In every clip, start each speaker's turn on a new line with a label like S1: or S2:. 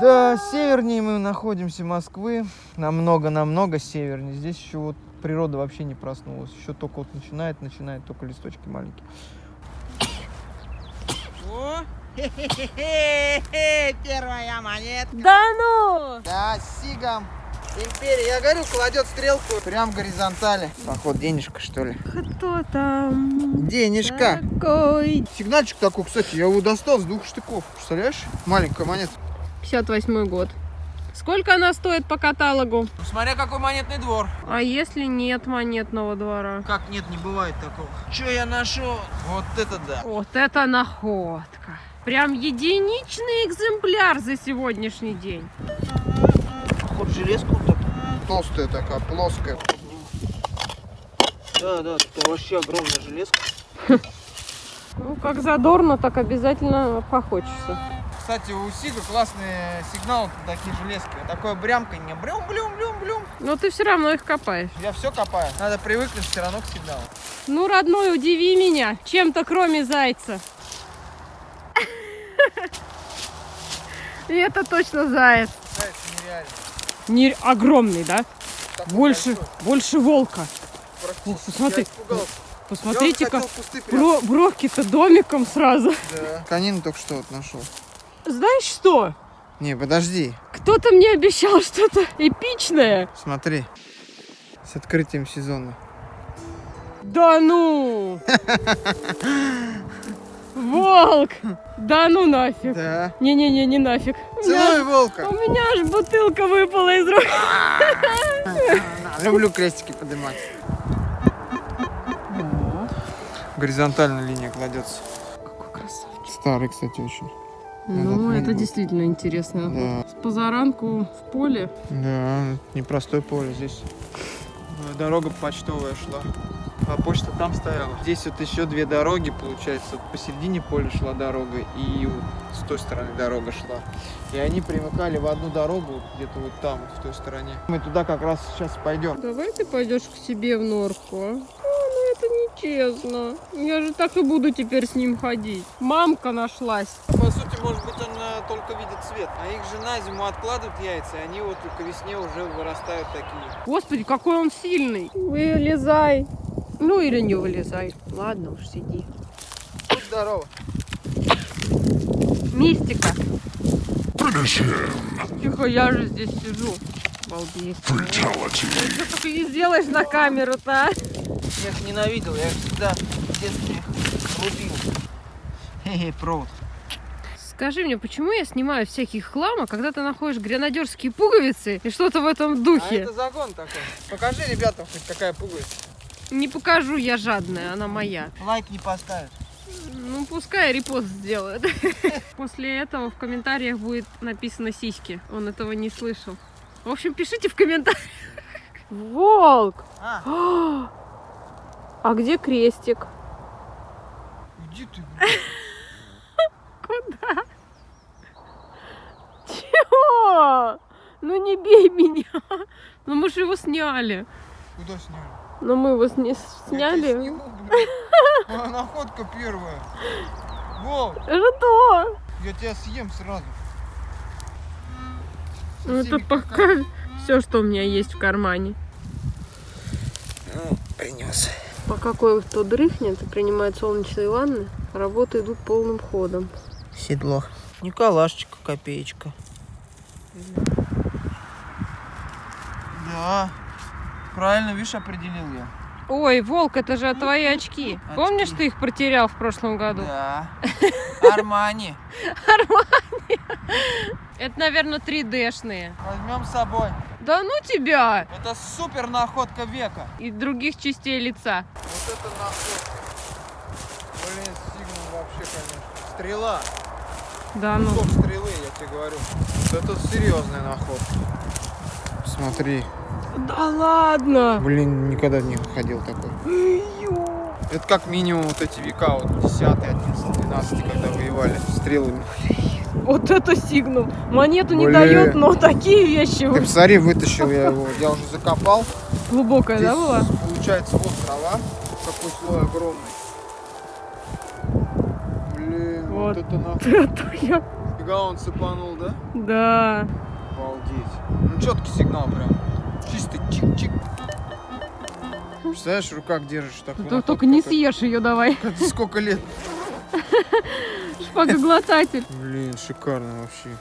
S1: Да, севернее мы находимся Москвы. Намного-намного севернее. Здесь еще вот природа вообще не проснулась. Еще только вот начинает, начинает только листочки маленькие.
S2: О, первая монетка.
S3: Да ну!
S1: Да, сигам. Империя, я говорю, кладет стрелку прям горизонтали. Поход денежка, что ли?
S3: Кто там?
S1: Денежка.
S3: Такой.
S1: Сигнальчик такой, кстати, я его достал с двух штыков. Представляешь? Маленькая монета.
S3: 58 год. Сколько она стоит по каталогу?
S1: Смотря какой монетный двор.
S3: А если нет монетного двора?
S1: Как нет, не бывает такого. Че я нашел? Вот это да.
S3: Вот это находка. Прям единичный экземпляр за сегодняшний день.
S1: Ход железку так. Толстая такая, плоская. Да, да, это вообще огромная железка.
S3: Ну, как задорно, так обязательно похочется.
S1: Кстати, у Сига классные сигналы такие железки. Такое брямканье. Блюм, блюм, блюм, блюм.
S3: Но ты все равно их копаешь.
S1: Я все копаю. Надо привыкнуть все равно к сигналу.
S3: Ну, родной, удиви меня чем-то кроме зайца. И это точно заяц.
S1: Заяц нереально.
S3: Не... Огромный, да?
S1: Такой
S3: Больше,
S1: большой.
S3: больше волка. О, посмотри. Посмотрите-ка, бровки-то домиком сразу.
S1: Да. Конину только что вот нашел.
S3: Знаешь что?
S1: Не, подожди.
S3: Кто-то мне обещал что-то эпичное.
S1: Смотри. С открытием сезона.
S3: Да ну! Волк! Да ну нафиг.
S1: Да.
S3: Не-не-не, не нафиг.
S1: Целуй волка.
S3: у меня аж бутылка выпала из рук.
S1: Люблю крестики поднимать. Горизонтальная линия кладется.
S3: Какой красавчик.
S1: Старый, кстати, очень.
S3: Ну, это действительно интересно.
S1: Да.
S3: С позаранку в поле.
S1: Да, непростое поле здесь. Э, Дорога почтовая шла. А почта там стояла. Здесь вот еще две дороги, получается. Вот посередине поля шла дорога, и вот с той стороны дорога шла. И они примыкали в одну дорогу, вот где-то вот там, вот в той стороне. Мы туда как раз сейчас пойдем.
S3: Давай ты пойдешь к себе в норку, а? А, ну это нечестно. Я же так и буду теперь с ним ходить. Мамка нашлась.
S1: По сути, может быть, он э, только видит цвет. А их же на зиму откладывают яйца, и они вот к весне уже вырастают такие.
S3: Господи, какой он сильный. Вылезай. Ну или не вылезай. Ладно уж, сиди.
S1: Будь здорово.
S3: Мистика. Тихо, я же здесь сижу. Балдеть. Ты что только не сделаешь на камеру-то, а?
S1: Я их ненавидел, я их всегда в детстве рубил. Хе-хе, провод.
S3: Скажи мне, почему я снимаю всякий хлам, а когда ты находишь гренадерские пуговицы и что-то в этом
S1: А
S3: духе?
S1: это загон такой. Покажи ребятам хоть какая пуговица.
S3: Не покажу, я жадная, она моя.
S1: Лайк не поставишь.
S3: Ну, пускай репост сделает. После этого в комментариях будет написано сиськи. Он этого не слышал. В общем, пишите в комментариях. Волк!
S1: А,
S3: А где крестик?
S1: иди ты.
S3: Куда? Чего? Ну не бей меня. Ну мы же его сняли.
S1: Куда сняли?
S3: Но мы его сня-
S1: Я
S3: сняли.
S1: сниму, блин. А, Находка первая. Вов,
S3: Что?
S1: я тебя съем сразу.
S3: Ну это пока все, что у меня есть в кармане.
S1: Ну, принес.
S3: Пока кое-кто дрыхнет и принимает солнечные ванны, работы идут полным ходом.
S1: Седло. Николашечка, копеечка. Да. Правильно, видишь, определил я.
S3: Ой, Волк, это же твои очки. Помнишь, ты их протерял в прошлом году?
S1: Да. Армани.
S3: Это, наверное, 3D-шные.
S1: Возьмем с собой.
S3: Да ну тебя!
S1: Это супер находка века.
S3: И других частей лица.
S1: Вот это находка. Блин, сигнал вообще, конечно. Стрела.
S3: Да ну.
S1: Кусок стрелы, я тебе говорю. Вот это серьезная находка. Смотри.
S3: Да ладно!
S1: Блин, никогда не ходил такой. Это как минимум вот эти века, вот 10, 11, 12, когда воевали стрелами.
S3: Вот это сигнал. Монету не
S1: Блин.
S3: дает, но такие вещи
S1: Ты посмотри, вытащил я его. Я уже закопал.
S3: глубокая,
S1: Здесь
S3: да, была?
S1: получается вот трава. Какой слой огромный. Блин, вот,
S3: Вот.
S1: это нахуй.
S3: Это я
S1: Фига он цепанул, да?
S3: Да.
S1: Обалдеть. Ну, четкий сигнал прям. Чистый чик-чик. Представляешь, в руках держишь такую
S3: То-
S1: находку,
S3: Только не съешь ее давай.
S1: Сколько лет?
S3: Шпагоглотатель.
S1: Блин, шикарно вообще.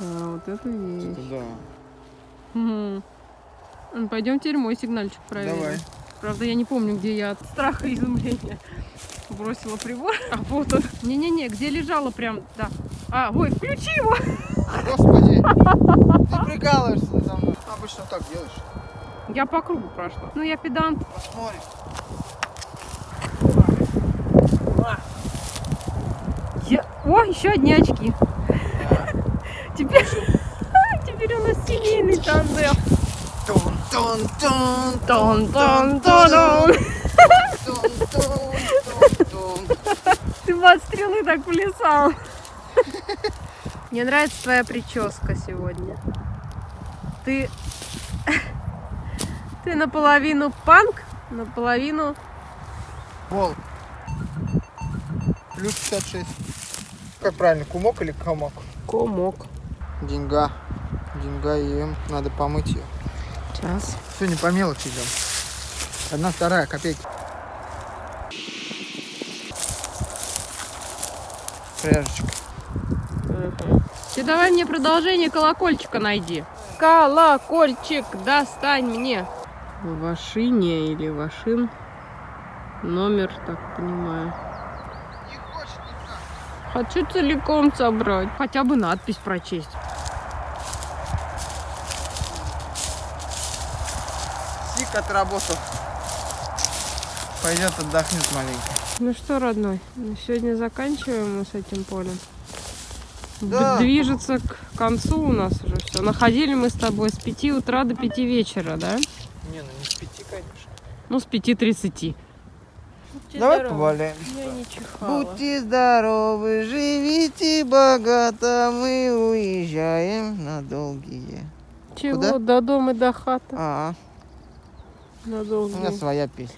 S3: Да, вот это
S1: Это
S3: вещь.
S1: да.
S3: Мгм. Ну, Пойдем теперь мой сигнальчик проверим.
S1: Давай.
S3: Правда, я не помню, где я от страха и изумления бросила прибор. А вот он. Не-не-не, где лежала прям, да. А, ой, включи его.
S1: Господи, ты. Обычно так делаешь.
S3: Я по кругу прошла. Ну, я педант.
S1: Посмотрим.
S3: Я... О, еще одни очки. Теперь... Теперь у нас семейный тандем.
S1: Тон-тон-тон,
S3: Тон-тон-тон-тон.
S1: тон-тон-тон-тон.
S3: Ты под стрелы так плясал. Мне нравится твоя прическа сегодня. Ты... Ты наполовину панк, наполовину...
S1: Волк. Плюс 56. Как правильно, кумок или комок?
S3: Комок.
S1: Деньга. Деньга ем. Надо помыть ее.
S3: Сейчас.
S1: Сегодня по мелочи идем. Одна вторая копейки. Пряжечка.
S3: Ты давай мне продолжение колокольчика найди. Колокольчик, достань мне. Вашине или Вашин. Номер, так понимаю.
S1: Не хочет никак.
S3: Хочу целиком собрать. Хотя бы надпись прочесть.
S1: Сик отработал. Пойдет отдохнет маленько.
S3: Ну что, родной, сегодня заканчиваем мы с этим полем.
S1: Да.
S3: Движется к концу у нас уже все. Находили мы с тобой с 5 утра до 5 вечера, да?
S1: Не, ну не с пяти, конечно.
S3: Ну, с 5.30.
S1: Давай поваляем.
S3: Я не чихала.
S1: Будьте здоровы, живите богато, мы уезжаем на долгие.
S3: Чего?
S1: куда?
S3: До дома, до хаты.
S1: А,
S3: На
S1: у
S3: долгие.
S1: меня своя песня.